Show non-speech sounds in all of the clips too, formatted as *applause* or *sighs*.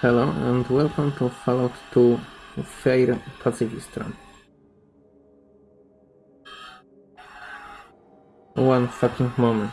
Hello and welcome to Fallout 2 Fair Pacifist Run. One fucking moment.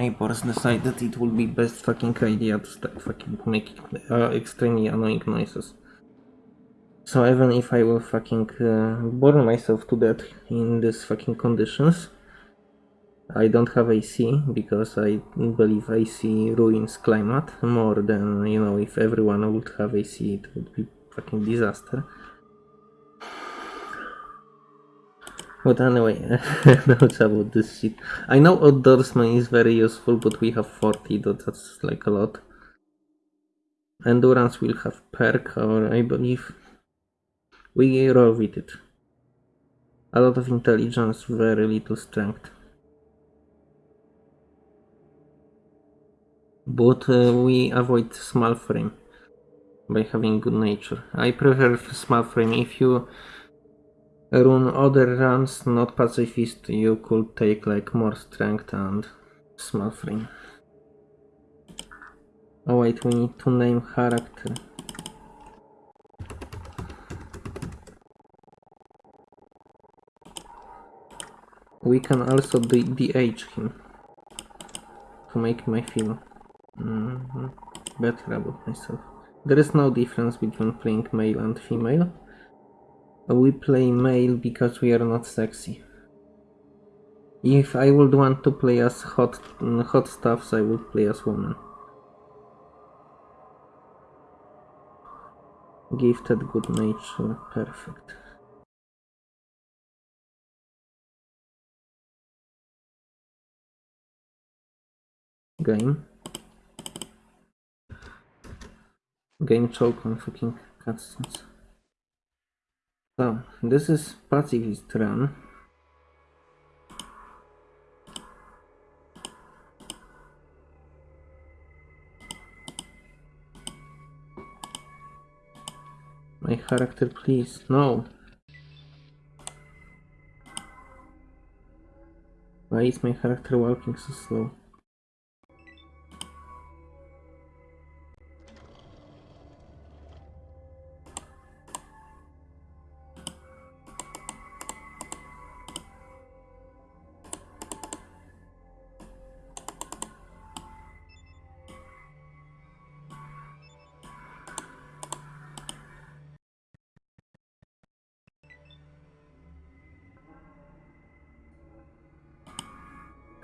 Neighbors decided it would be best fucking idea to start fucking making uh, extremely annoying noises. So even if I will fucking uh, myself to death in these fucking conditions, I don't have AC because I believe AC ruins climate more than, you know, if everyone would have AC it would be fucking disaster. But anyway, *laughs* that's about this shit. I know outdoorsman is very useful, but we have 40, that's like a lot. Endurance will have perk, or I believe we roll with it. A lot of intelligence, very little strength. But uh, we avoid small frame by having good nature. I prefer small frame. If you run other runs, not pacifist, you could take like more strength and frame. Oh wait, we need to name character. We can also de-age him to make me feel mm -hmm, better about myself. There is no difference between playing male and female. We play male because we are not sexy. If I would want to play as hot, hot stuffs, I would play as woman. Gifted good nature, perfect. Game. Game choke on fucking cutscenes. So, this is pacifist run. My character, please. No. Why is my character walking so slow?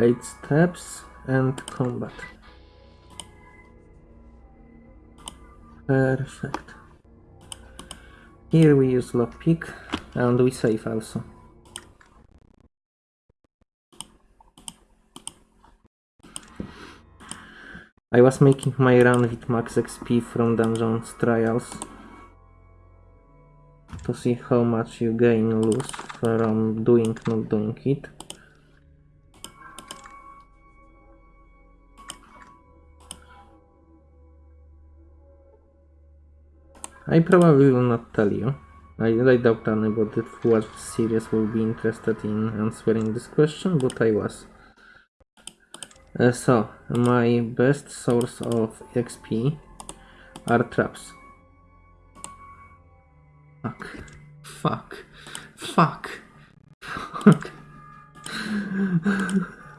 Eight steps and combat. Perfect. Here we use lockpick and we save also. I was making my run with max XP from Dungeons Trials to see how much you gain lose from doing not doing it. I probably will not tell you. I, I doubt anybody who was serious will be interested in answering this question, but I was. Uh, so, my best source of XP are traps. Fuck. Fuck. Fuck. Fuck.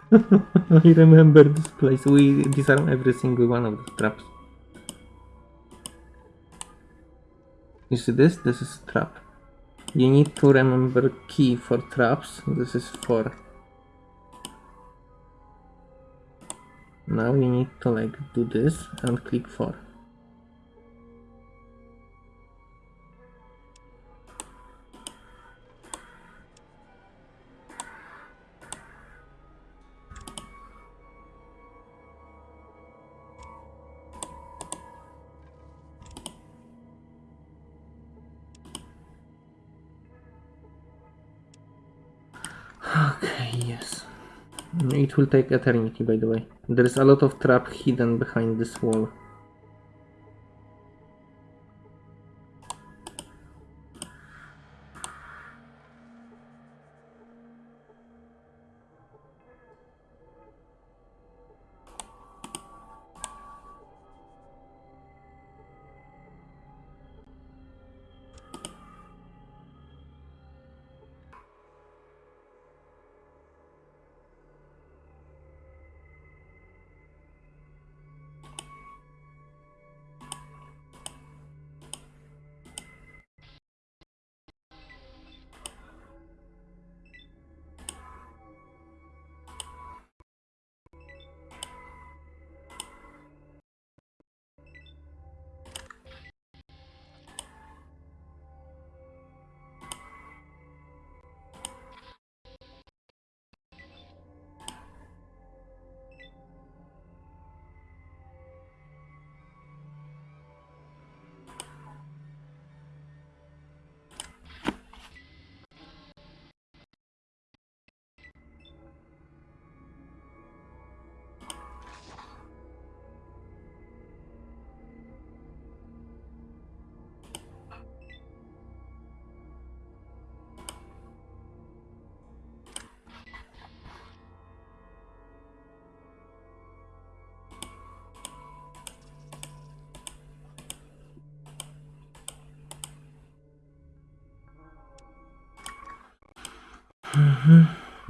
*laughs* I remember this place. We disarm every single one of the traps. You see this? This is trap. You need to remember key for traps. This is 4. Now you need to like do this and click 4. It will take eternity, by the way. There is a lot of trap hidden behind this wall.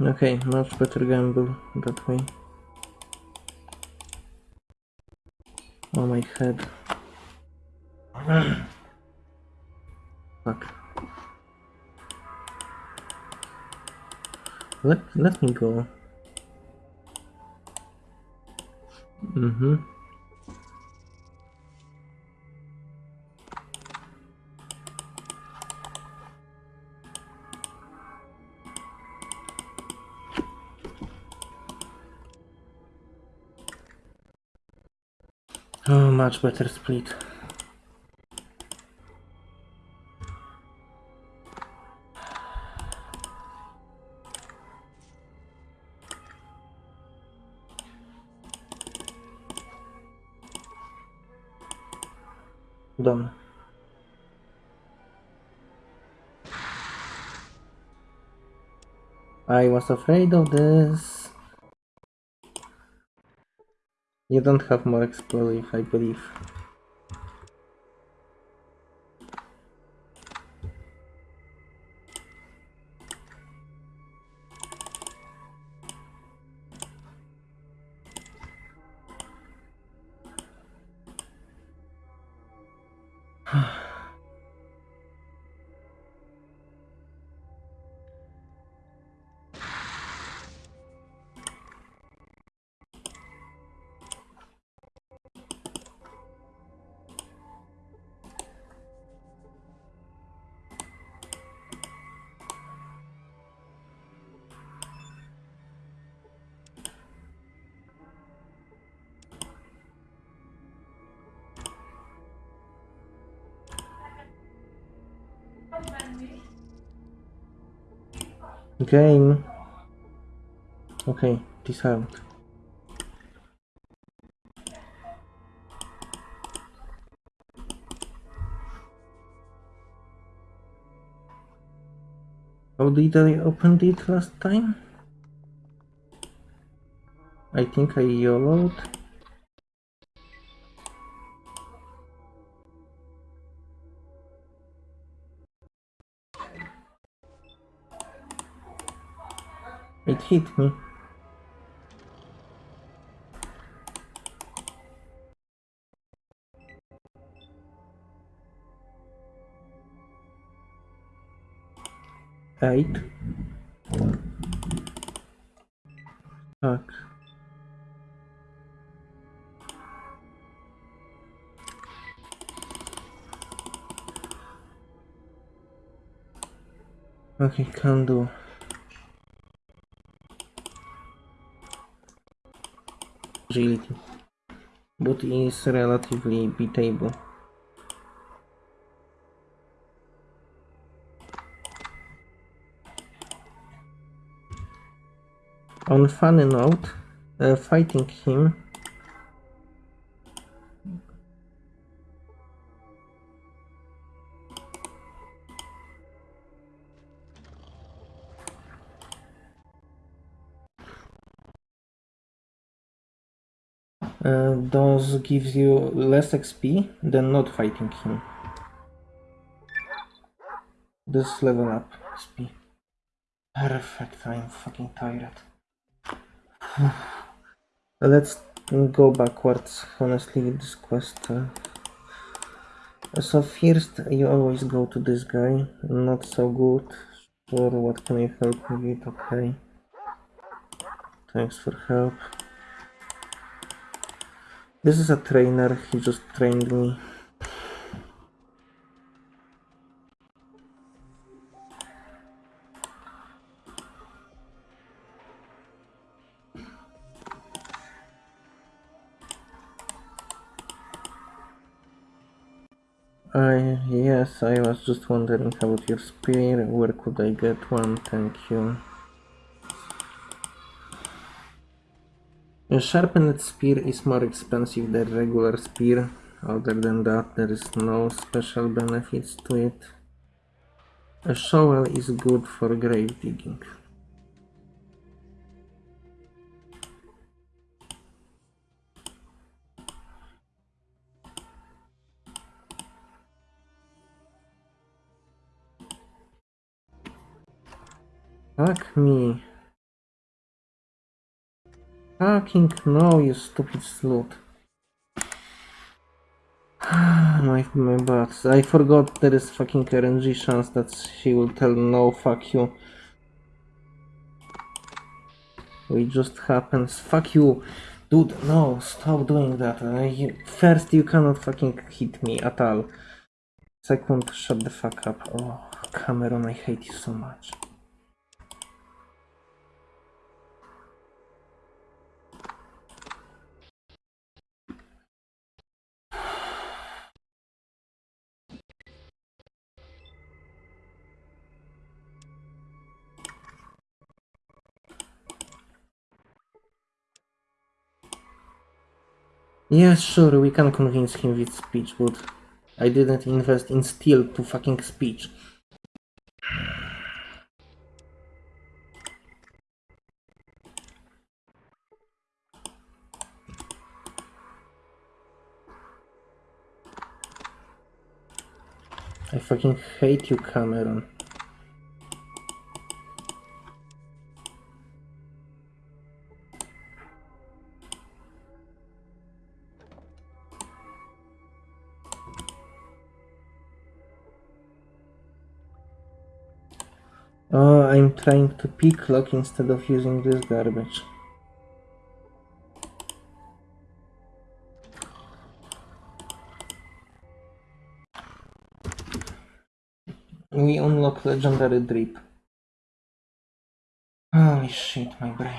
Okay, much better gamble that way. Oh my head. Fuck. Let let me go. Mm-hmm. Much better split. Done. I was afraid of this. You don't have more explosive, I believe. Game. Okay, disarmed. How did I open it last time? I think I YOLO'd. It hit me. Eight. Fuck. Okay, can do. Agility. But is relatively beatable. On funny note, uh, fighting him uh, those gives you less XP than not fighting him. This level up XP. Perfect, I'm fucking tired. *sighs* Let's go backwards, honestly, this quest. Uh, so first, you always go to this guy, not so good. Sure, what can I help with? Okay. Thanks for help. This is a trainer, he just trained me. I yes, I was just wondering about your spear. Where could I get one? Thank you. A sharpened spear is more expensive than regular spear. Other than that, there is no special benefits to it. A shovel is good for grave digging. Fuck me. Fucking no, you stupid slut. *sighs* my, my butt. I forgot there is fucking RNG chance that she will tell no, fuck you. It just happens. Fuck you. Dude, no, stop doing that. I, first, you cannot fucking hit me at all. Second, shut the fuck up. Oh, Cameron, I hate you so much. Yes, sure, we can convince him with speech, but I didn't invest in steel to fucking speech. I fucking hate you, Cameron. I'm trying to pick lock instead of using this garbage. We unlock legendary drip. Holy shit, my brain.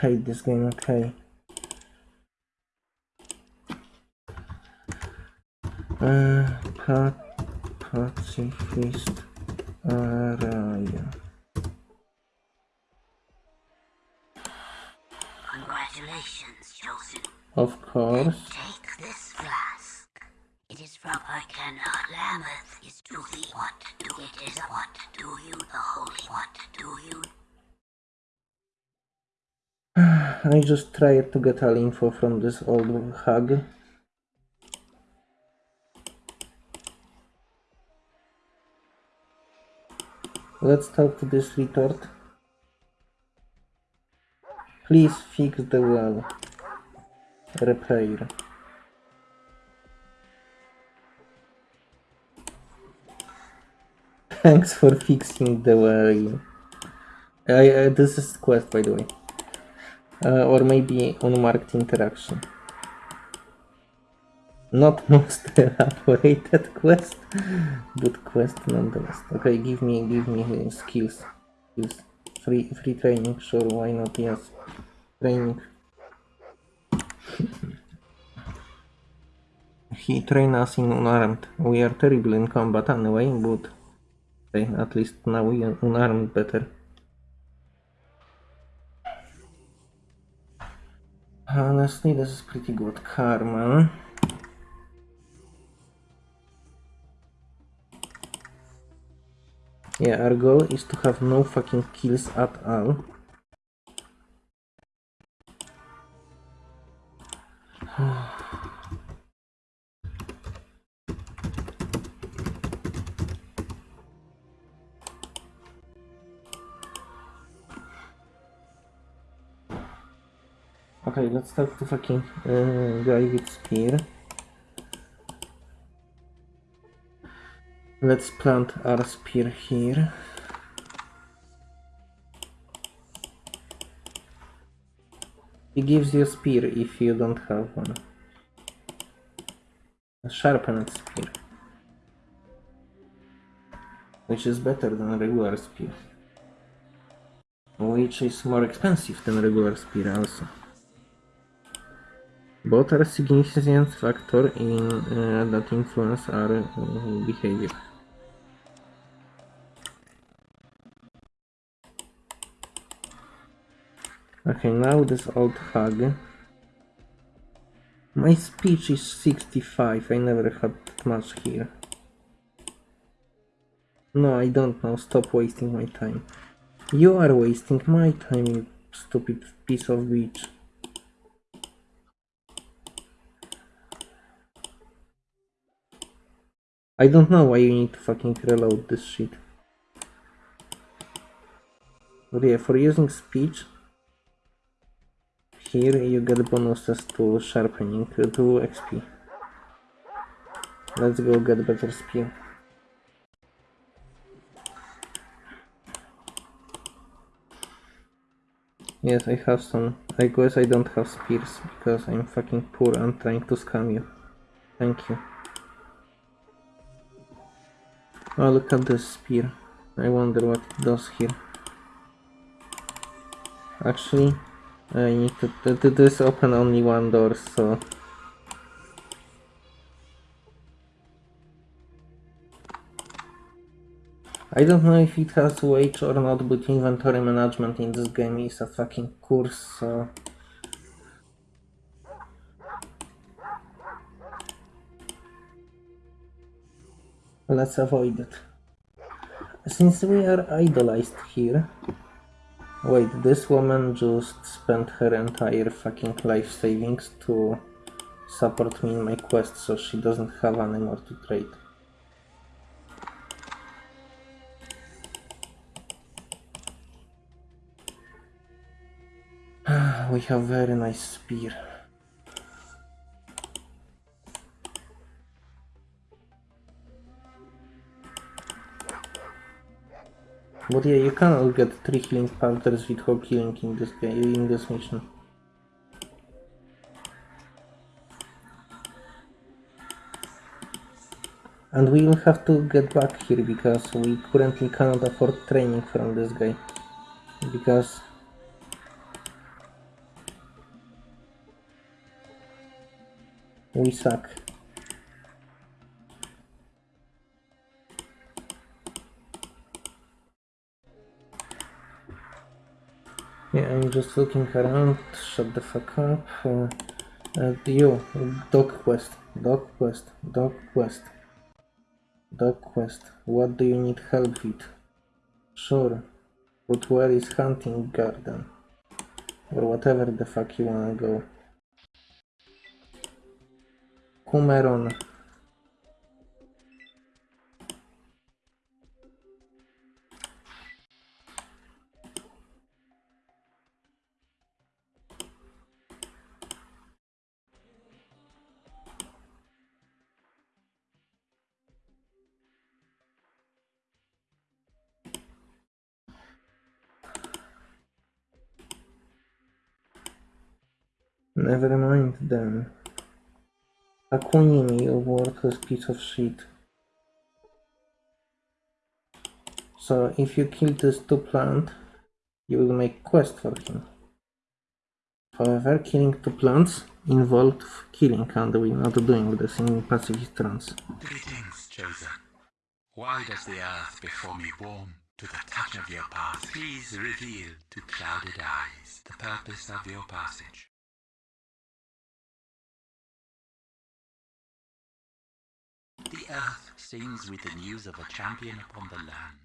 Hate this game, okay. Uh, pat, pacifist Arroyo. Congratulations, Chosen. Of course. Take this flask. It is from I cannot Lambeth is to thee what do it is what do you the holy what do you *sighs* I just tried to get all info from this old hag. Let's talk to this retort. Please fix the well. Repair. *laughs* Thanks for fixing the well. I, uh, this is quest by the way. Uh, or maybe on unmarked interaction. Not *laughs* most elaborated quest, but quest nonetheless. Okay, give me, give me skills. skills. Free, free training, sure, why not, yes. Training. *coughs* he train us in unarmed. We are terrible in combat anyway, but okay, at least now we are unarmed better. Honestly, this is pretty good karma. Yeah, our goal is to have no fucking kills at all. *sighs* Okay, let's talk to fucking uh, guy with spear. Let's plant our spear here. He gives you a spear if you don't have one. A sharpened spear. Which is better than a regular spear. Which is more expensive than regular spear also. Both are significant factor in uh, that influence our uh, behavior. Okay, now this old hag. My speech is 65, I never had much here. No, I don't know, stop wasting my time. You are wasting my time, you stupid piece of bitch. I don't know why you need to fucking reload this shit. But yeah, for using speech, here you get bonuses to sharpening, to XP. Let's go get better spear. Yes, I have some. I guess I don't have spears because I'm fucking poor and trying to scam you. Thank you. Oh, look at this spear. I wonder what it does here. Actually, I need to, to, this open only one door, so... I don't know if it has wage or not, but inventory management in this game is a fucking course, so... Let's avoid it. Since we are idolized here, Wait, this woman just spent her entire fucking life savings to support me in my quest, so she doesn't have any more to trade. *sighs* we have very nice spear. But yeah, you cannot get 3 healing powders without killing in this game, in this mission. And we will have to get back here because we currently cannot afford training from this guy. Because we suck. Yeah, I'm just looking around. Shut the fuck up. Uh, uh, you, dog quest, dog quest, dog quest, dog quest. What do you need help with? Sure, but where is hunting garden? Or whatever the fuck you wanna go. Cumeron. Never mind then. Hakunin, you worthless piece of shit. So if you kill this two plant, you will make quest for him. However, killing two plants involved killing and we're not doing this in pacifist trance. Greetings, chosen. Why does the earth before me warm to the touch of your path? Please reveal to clouded eyes the purpose of your passage. The earth sings with the news of a champion upon the land.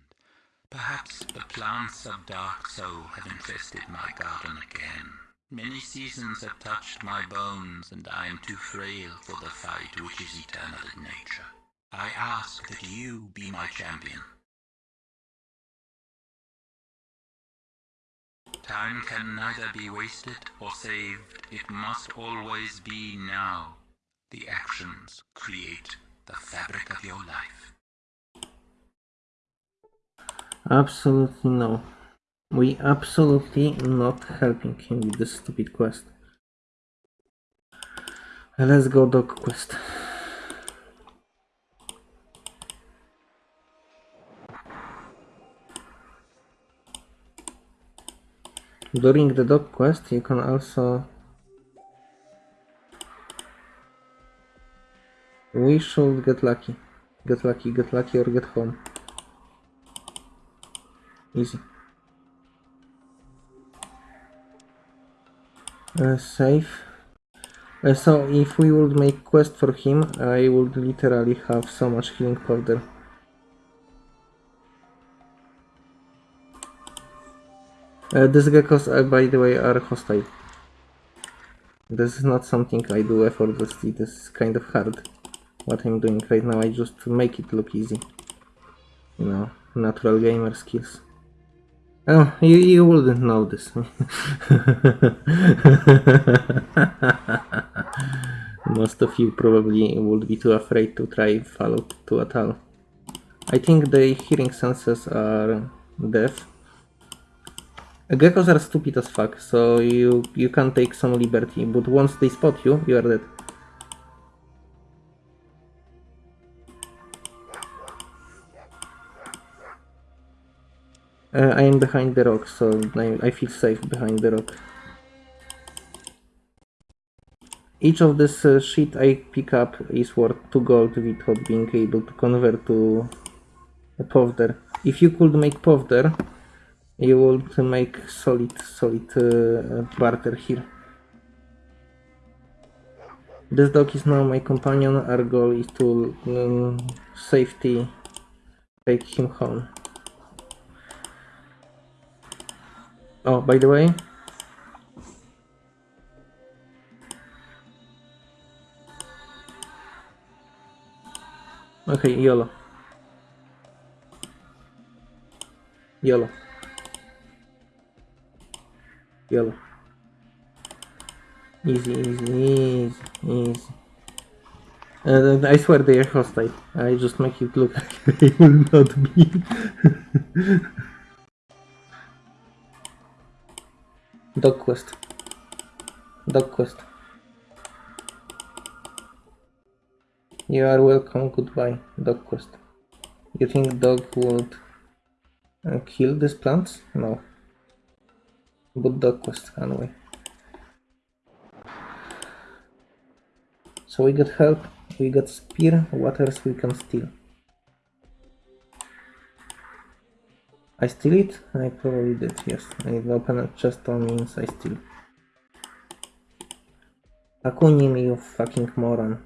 Perhaps the plants of dark soul have infested my garden again. Many seasons have touched my bones, and I am too frail for the fight which is eternal in nature. I ask that you be my champion. Time can neither be wasted or saved. It must always be now. The actions create the fabric of your life. Absolutely no. We absolutely not helping him with this stupid quest. Let's go dog quest. During the dog quest you can also We should get lucky. Get lucky, get lucky or get home. Easy. Uh, safe. Uh, so if we would make quest for him, I would literally have so much healing powder. Uh, these geckos, uh, by the way, are hostile. This is not something I do effortlessly, this is kind of hard. What I'm doing right now, I just make it look easy. You know, natural gamer skills. Oh, you, you wouldn't know this. *laughs* Most of you probably would be too afraid to try Fallout 2 at all. I think the hearing senses are deaf. Geckos are stupid as fuck, so you, you can take some liberty, but once they spot you, you are dead. Uh, I am behind the rock, so I, I feel safe behind the rock. Each of this uh, sheet I pick up is worth 2 gold without being able to convert to a powder. If you could make powder, you would make solid, solid uh, barter here. This dog is now my companion. Our goal is to um, safety take him home. Oh, by the way, okay, yellow. Yellow. Yellow. Easy, easy, easy, easy. Uh, I swear they are hostile. I just make it look like *laughs* they will not be. *laughs* Dog quest. Dog quest. You are welcome, goodbye. Dog quest. You think dog would uh, kill these plants? No. But dog quest, anyway. So we got help, we got spear, what else we can steal? I steal it? I probably did, yes. I open a chest on means I steal. Hakunin, you fucking moron.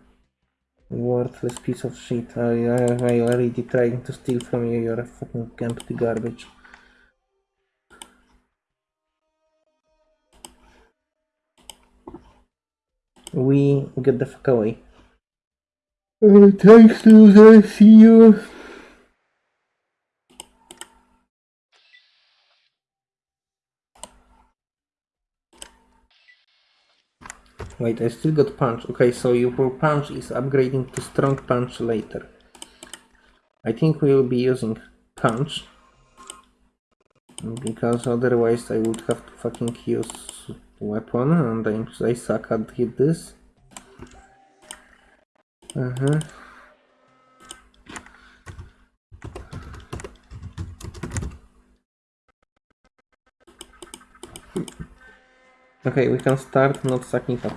Worthless piece of shit. I, I, I already trying to steal from you, you're a fucking empty garbage. We get the fuck away. Uh, thanks, loser. See you. Wait, I still got punch. Okay, so your punch is upgrading to strong punch later. I think we will be using punch. Because otherwise I would have to fucking use weapon and I, I suck at hit this. Uh-huh. Okay, we can start not sucking up.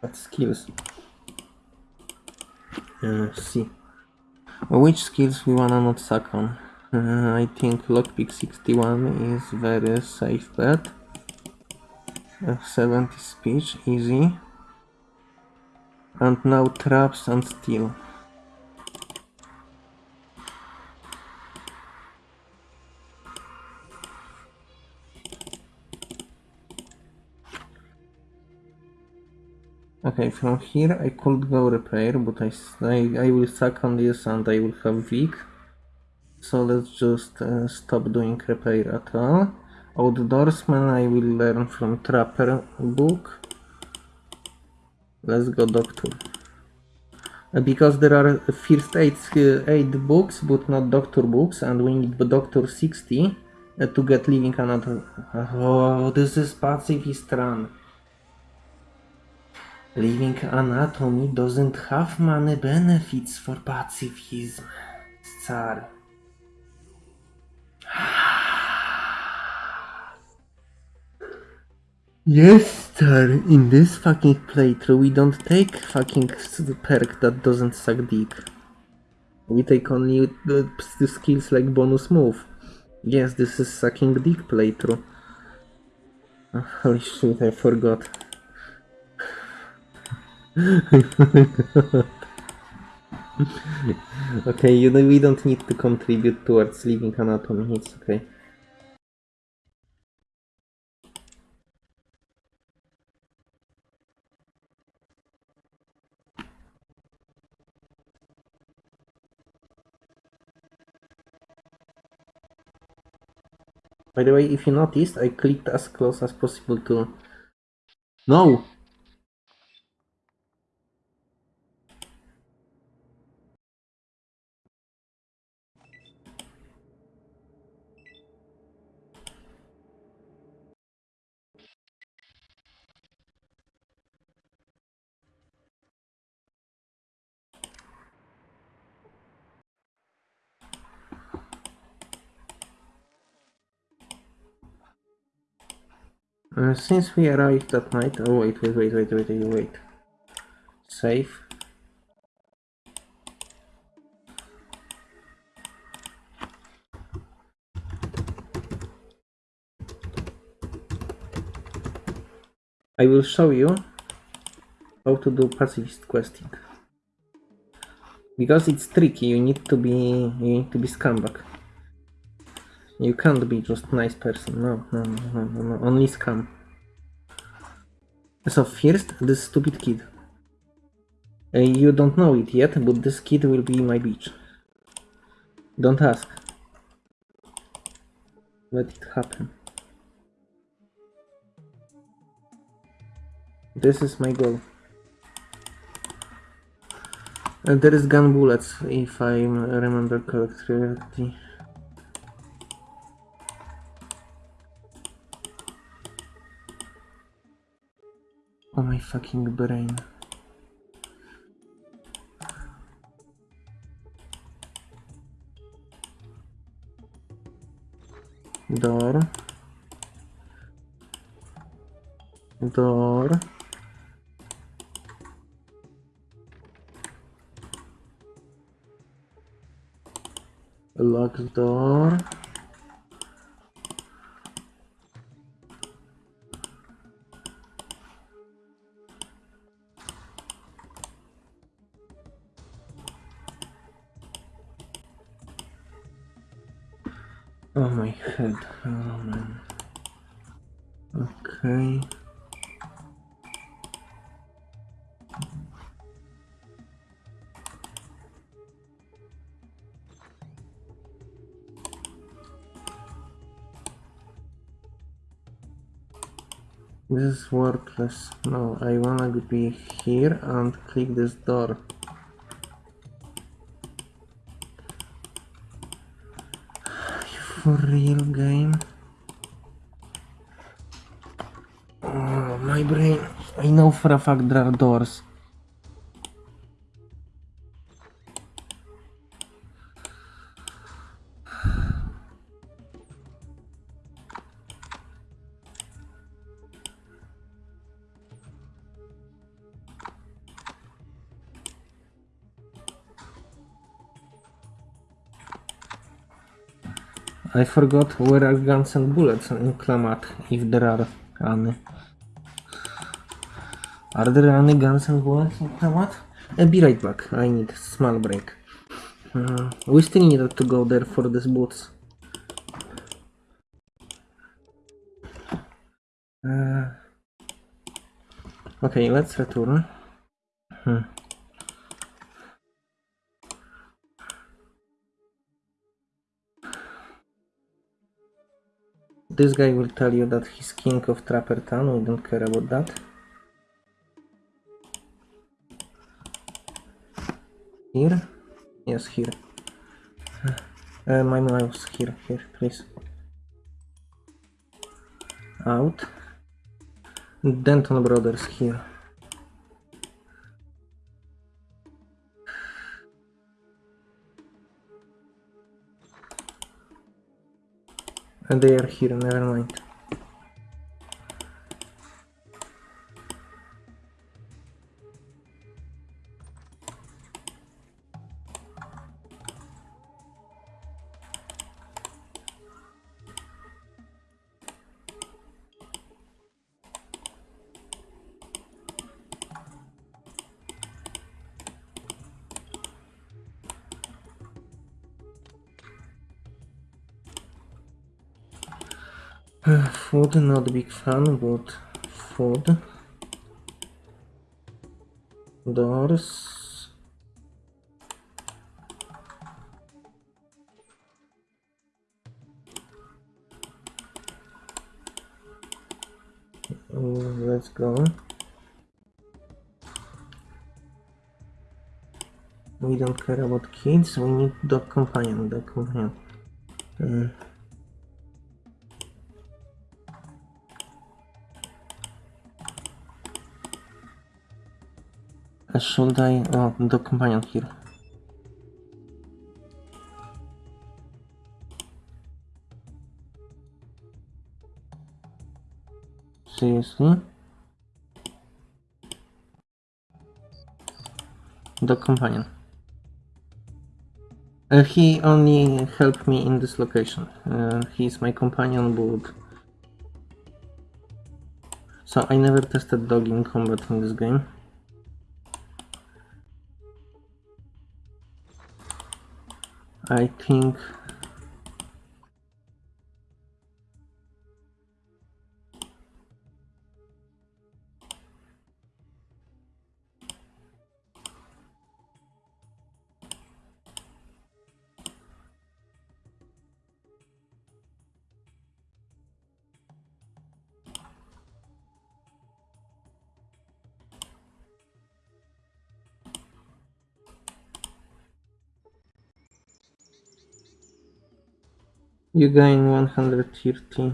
At skills. Uh, see. Which skills we wanna not suck on? Uh, I think lockpick 61 is very safe bet. Uh, 70 speech, easy. And now traps and steal. Okay, from here I could go repair, but I I will suck on this and I will have weak. So let's just uh, stop doing repair at all. Outdoorsman I will learn from Trapper book. Let's go doctor. Uh, Because there are first aid, uh, aid books, but not doctor books, and we need doctor 60 uh, to get living anatomy. Oh, this is pacifist run. Living anatomy doesn't have many benefits for pacifism. Tsar. Yes, sir. In this fucking playthrough, we don't take fucking perk that doesn't suck dick. We take only the, the skills like bonus move. Yes, this is sucking dick playthrough. Oh, *laughs* holy shit, I forgot. *laughs* okay, you know, we don't need to contribute towards living anatomy, it's okay. By the way, if you noticed, I clicked as close as possible to... No! Uh, since we arrived at night... Oh, wait, wait, wait, wait, wait, wait, wait. Save. I will show you how to do pacifist questing. Because it's tricky, you need to be you need to be scumbag. You can't be just nice person. No, no, no, no, no, only scam. So first, this stupid kid. Uh, you don't know it yet, but this kid will be my bitch. Don't ask. Let it happen. This is my goal. And there is gun bullets, if I remember correctly. Oh my fucking brain. Door. Door. Lock door. Oh my head. Oh man. Okay. This is worthless. No, I wanna be here and click this door. For real game? Oh, my brain. I know for a fact there are doors. I forgot where are guns and bullets in Klamath, if there are any. Are there any guns and bullets in? I'll be right back, I need a small break. Uh, we still needed to go there for these boots. Uh, Okay, let's return. Hmm. This guy will tell you that he's king of Trapper Town, we don't care about that. Here? Yes, here. *sighs* Uh, my mouse, here, here, please. Out. Dunton Brothers here. And they are here, never mind. Not a big fan, but food. Doors. Uh, let's go. We don't care about kids, we need dog companion, dog companion. Uh, Should I? Oh, the companion here. Seriously? The companion. Uh, he only helped me in this location. Uh, he's my companion, but... So I never tested dog in combat in this game. I think you gain 130.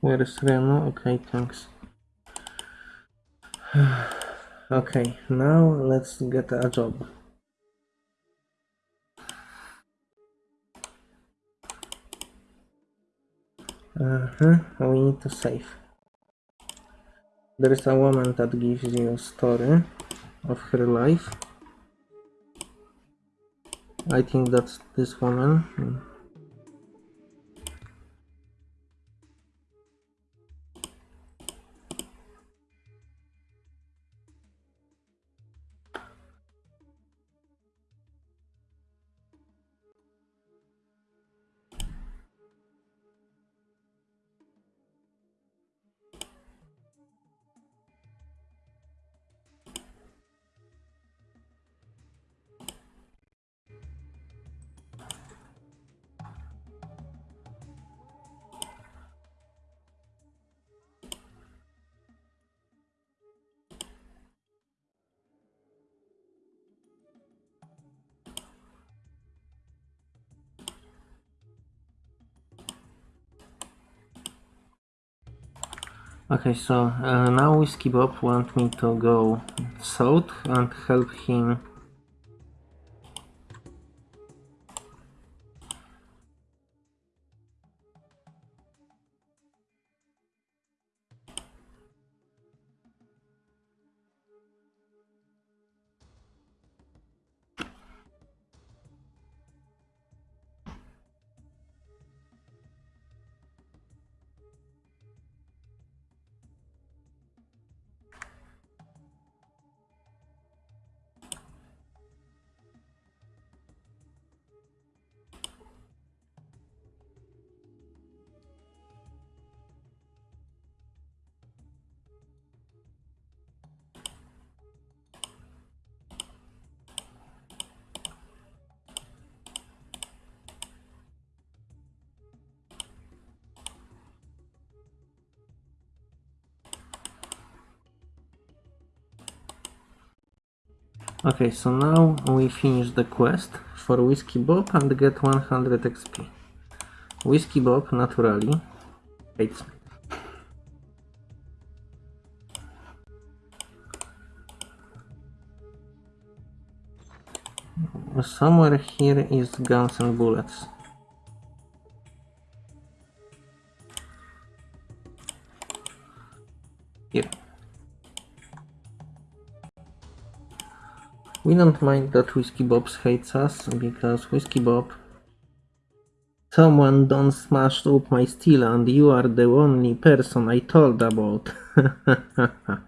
Where is Reno? Okay, thanks. *sighs* okay, now let's get a job. Uh-huh, we need to save. There is a woman that gives you a story of her life. I think that's this woman. Okay, so uh, now Whiskey Bob want me to go south and help him Okay, so now we finish the quest for Whiskey Bob and get 100 XP. Whiskey Bob naturally hates me. Somewhere here is guns and bullets. We don't mind that Whiskey Bob hates us because Whiskey Bob Someone don't smash up my steel and you are the only person I told about. *laughs*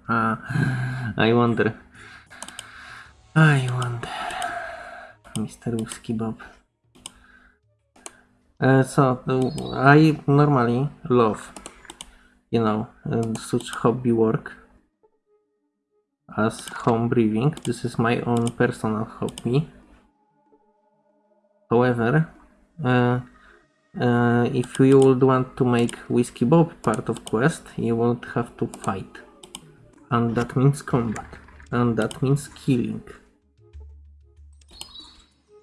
I wonder. I wonder. Mr. Whiskey Bob. Uh, so, I normally love, you know, uh, such hobby work as home brewing. This is my own personal hobby. However, uh, uh, if you would want to make Whiskey Bob part of quest, you would have to fight. And that means combat. And that means killing.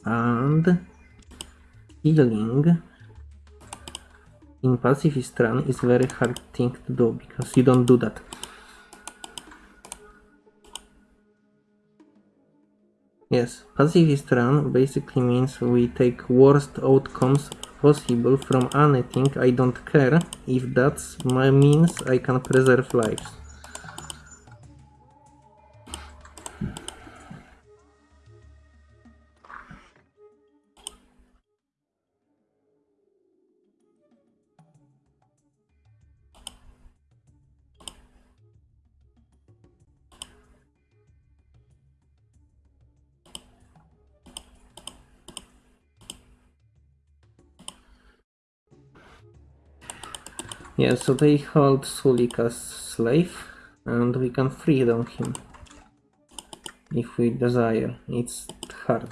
And killing in pacifist run is very hard thing to do because you don't do that. Yes, pacifist run basically means we take worst outcomes possible from anything I don't care if that's my means I can preserve lives. Yeah, so they hold Sulik as slave, and we can freedom him if we desire. It's hard.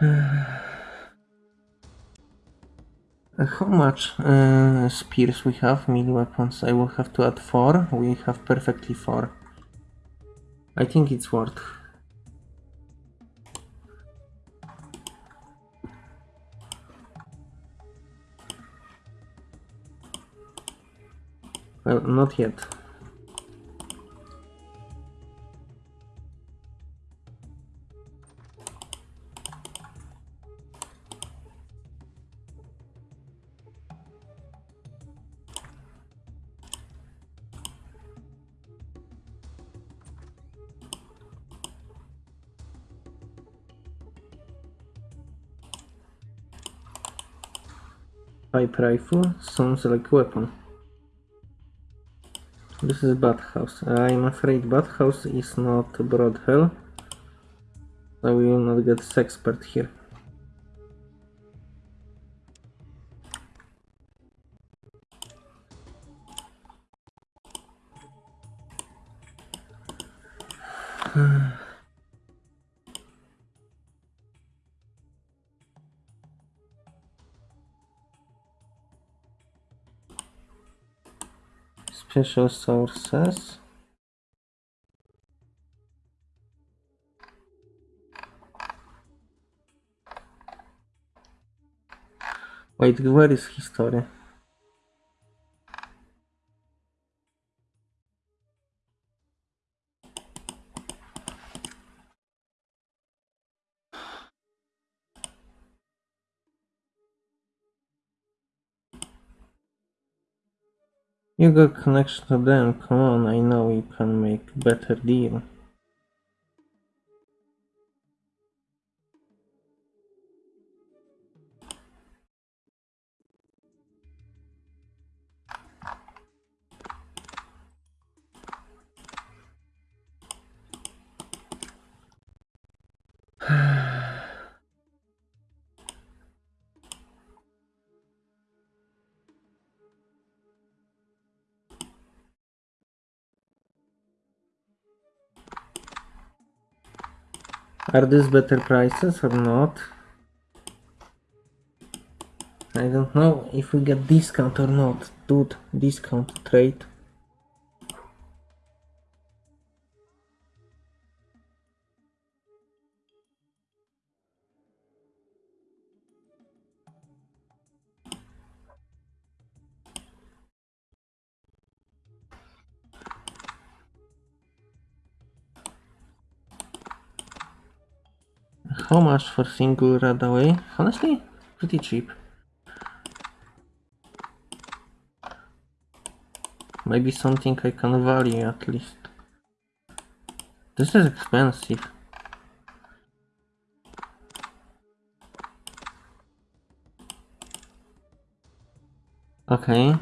*sighs* How much uh, spears we have? Melee weapons. I will have to add 4. We have perfectly 4. I think it's worth. Well, not yet. Pipe rifle sounds like weapon. This is Bathhouse. I'm afraid Bathhouse is not Broad Hell. So we will not get Sexpert here. Special sources. Wait, where is history? You got connection to them, come on, I know you can make better deal. Are these better prices or not? I don't know if we get discount or not. Dude, discount trade. How much for single Radaway? Honestly, pretty cheap. Maybe something I can value at least. This is expensive. Okay.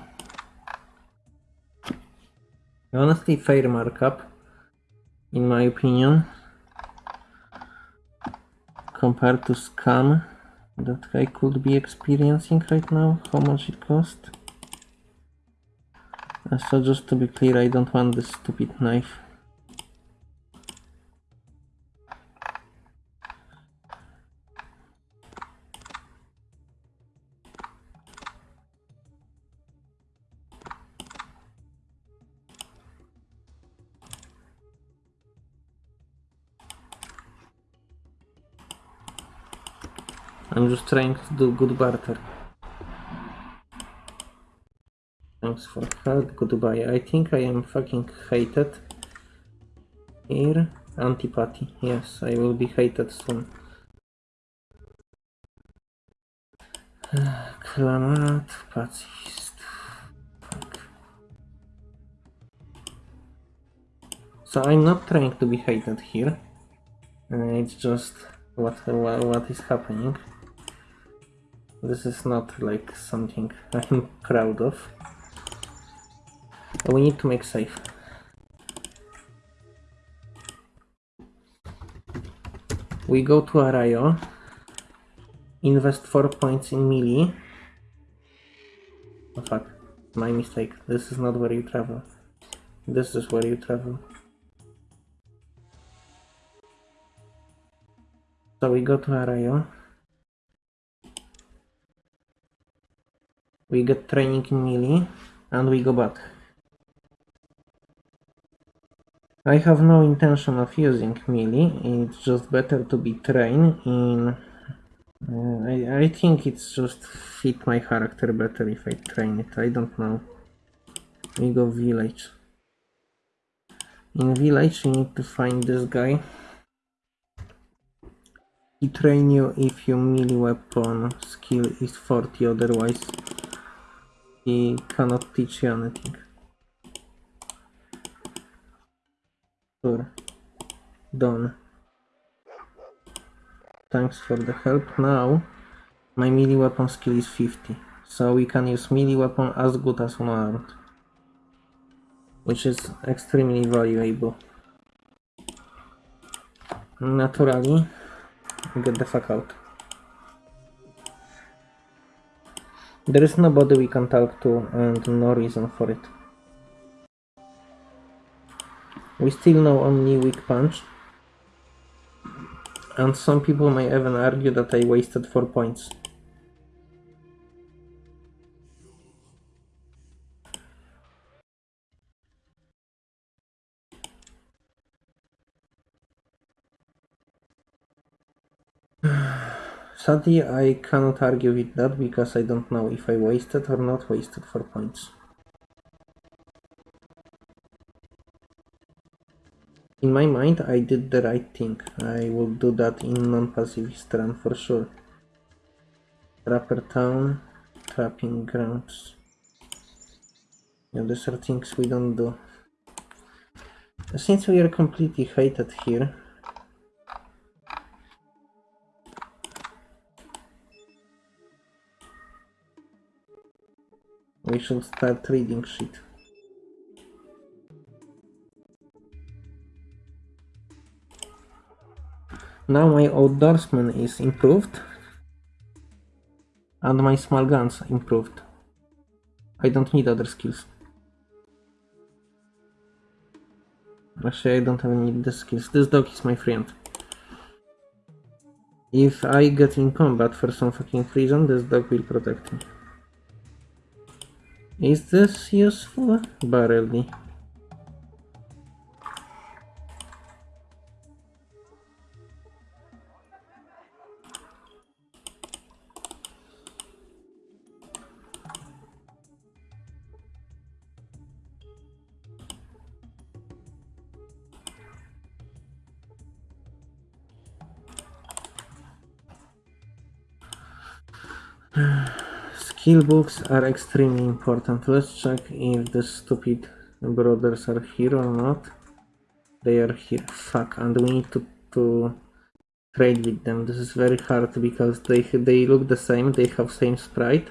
Honestly, fair markup, in my opinion, compared to scam that I could be experiencing right now. How much it cost? So just to be clear, I don't want this stupid knife. Trying to do good barter. Thanks for help, goodbye. I think I am fucking hated. Here, antipathy. Yes, I will be hated soon. *sighs* Klamath, pacifist. Fuck. So I'm not trying to be hated here. Uh, it's just what, what what is happening. This is not like something *laughs* I'm proud of. We need to make safe. We go to Arroyo. Invest 4 points in melee. Oh fuck, my mistake. This is not where you travel. This is where you travel. So we go to Arroyo. We get training in melee and we go back. I have no intention of using melee, it's just better to be trained in... Uh, I, I think it's just fit my character better if I train it, I don't know. We go village. In village you need to find this guy. He train you if your melee weapon skill is 40, otherwise he cannot teach you anything. Sure. Done. Thanks for the help. Now, my melee weapon skill is 50. So we can use melee weapon as good as unarmed. Which is extremely valuable. Naturally, get the fuck out. There is nobody we can talk to and no reason for it. We still know only weak punch. And some people may even argue that I wasted 4 points. Sadly, I cannot argue with that because I don't know if I wasted or not wasted 4 points. In my mind, I did the right thing. I will do that in non-pacifist run for sure. Trapper town, trapping grounds. Yeah, these are things we don't do. Since we are completely hated here, we should start reading shit. Now my outdoorsman is improved. And my small guns improved. I don't need other skills. Actually, I don't even need the skills. This dog is my friend. If I get in combat for some fucking reason, this dog will protect me. Is this useful? Barely. Skill books are extremely important. Let's check if the stupid brothers are here or not. They are here. Fuck, and we need to, to trade with them. This is very hard because they they look the same. They have same sprite.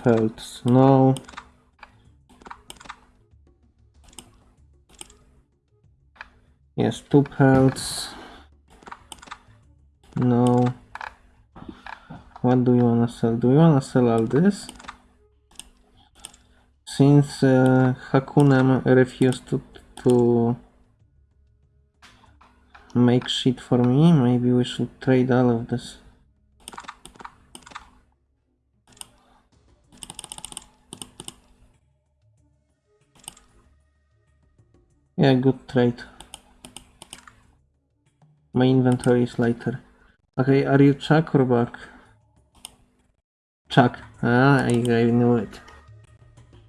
Me for pelts. No. Yes, two pelts. No. What do you wanna sell? Do you wanna sell all this? Since uh, Hakunin refused to, to make shit for me, maybe we should trade all of this. Yeah, good trade. My inventory is lighter. Okay, are you Chuck or Buck? Chuck. Ah, I, I knew it.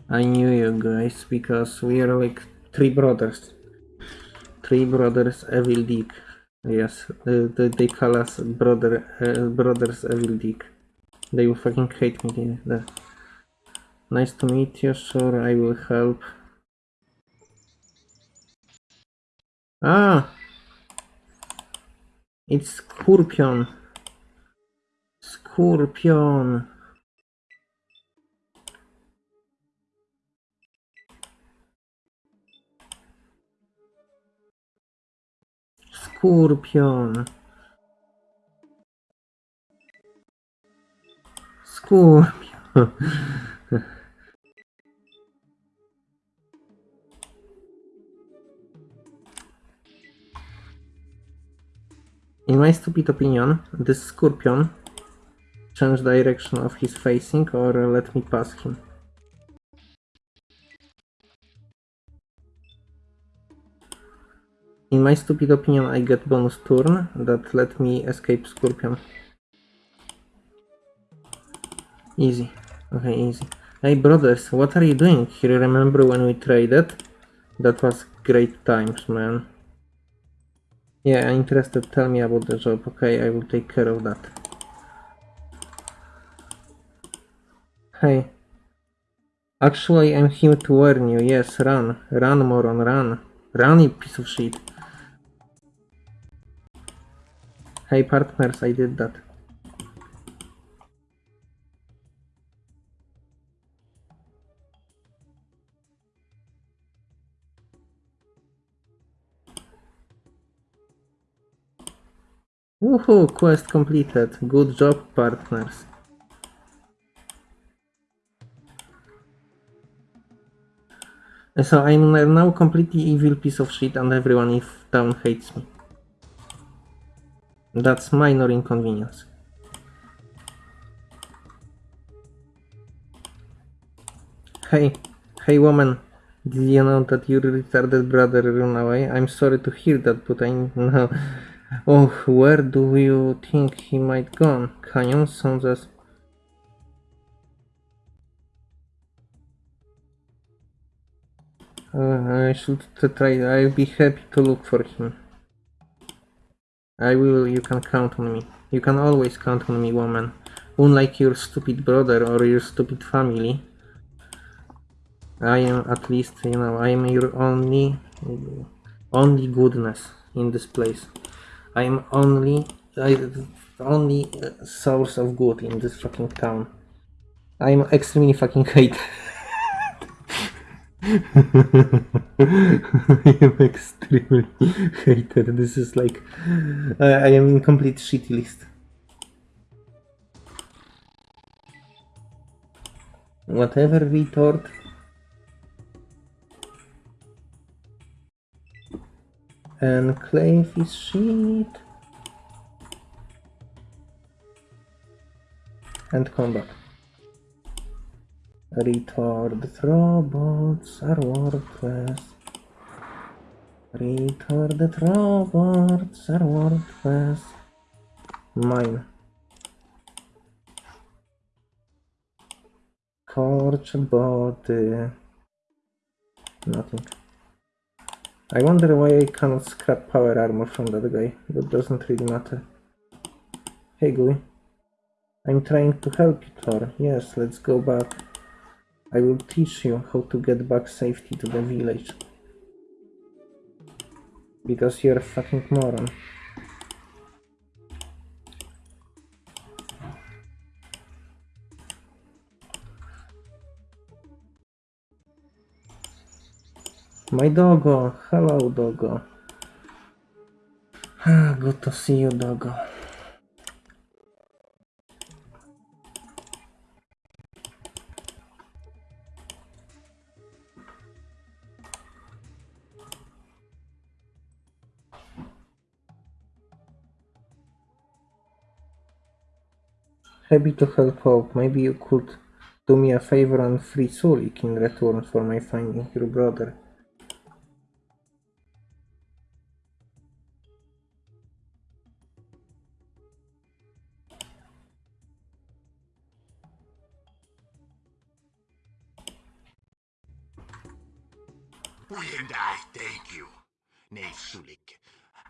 I knew you guys because we are like three brothers. Three brothers Evil Dick. Yes, they, they call us brother uh, brothers Evil Dick. They will fucking hate me. Nice to meet you. Sure, I will help. Ah, it's Scorpion. Scorpion. Scorpion. Scorpion. *laughs* In my stupid opinion, this scorpion change direction of his facing or let me pass him. In my stupid opinion, I get bonus turn that let me escape scorpion. Easy. Okay, easy. Hey brothers, what are you doing here? Remember when we traded? That was great times, man. Yeah, I'm interested. Tell me about the job. Okay, I will take care of that. Hey. Actually, I'm here to warn you. Yes, run. Run, moron, run. Run, you piece of shit. Hey, partners, I did that. Woohoo! Quest completed. Good job, partners. So I'm now completely evil piece of shit and everyone in town hates me. That's minor inconvenience. Hey, hey woman, did you know that your retarded brother ran away? I'm sorry to hear that, but I know... *laughs* Oh, where do you think he might gone? Canyon sounds as... Uh, I should try, I'll be happy to look for him. I will, you can count on me. You can always count on me, woman. Unlike your stupid brother or your stupid family. I am at least, you know, I am your only, only goodness in this place. I am only, I, only uh, source of good in this fucking town. I am extremely fucking hate. I am extremely hated. This is like I I am in complete shitty list. Whatever retort. Enclave is shit. And combat. Retarded robots are worthless. Retarded robots are worthless. Mine. Torch body. Nothing. I wonder why I cannot scrap power armor from that guy. That doesn't really matter. Hey Gui. I'm trying to help you, Torr. Yes, let's go back. I will teach you how to get back safety to the village. Because you're a fucking moron. My doggo, hello doggo. Good to see you, doggo. Happy to help out. Maybe you could do me a favor and free Sulik in return for my finding your brother. And I thank you, Knave Sulik.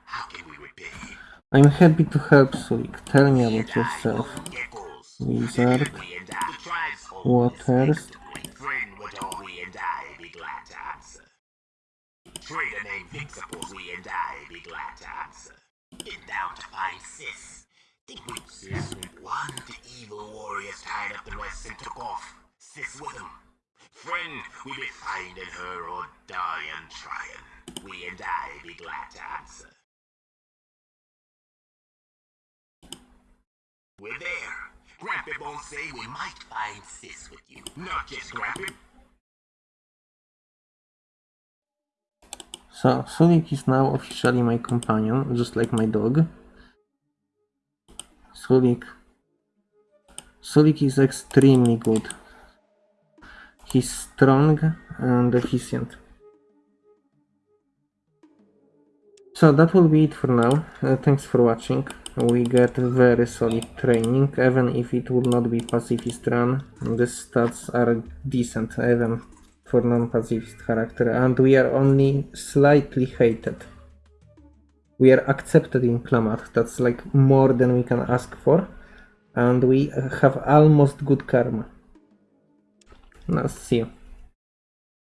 How can we repay? I'm happy to help Sulik. Tell me about yourself. own Geckos. Wizard. We and I, the tribes hold Waters. Friend would all we and I be glad to answer. Trader named Vixaples, we and I be glad to answer. Get down to find Sis. Think we Sis one the evil warriors tied up the rest and took off. Sis with him. Friend, we be finding her or dying trying. We and I be glad to answer. We're there. Grampy won't say we might find Sis with you. Not just Grampy. So, Sulik is now officially my companion, just like my dog. Sulik. Sulik is extremely good. He's strong and efficient. So that will be it for now. Uh, thanks for watching. We get very solid training, even if it will not be pacifist run. The stats are decent, even for non-pacifist character, and we are only slightly hated. We are accepted in Klamath, that's like more than we can ask for, and we have almost good karma. Now, see you.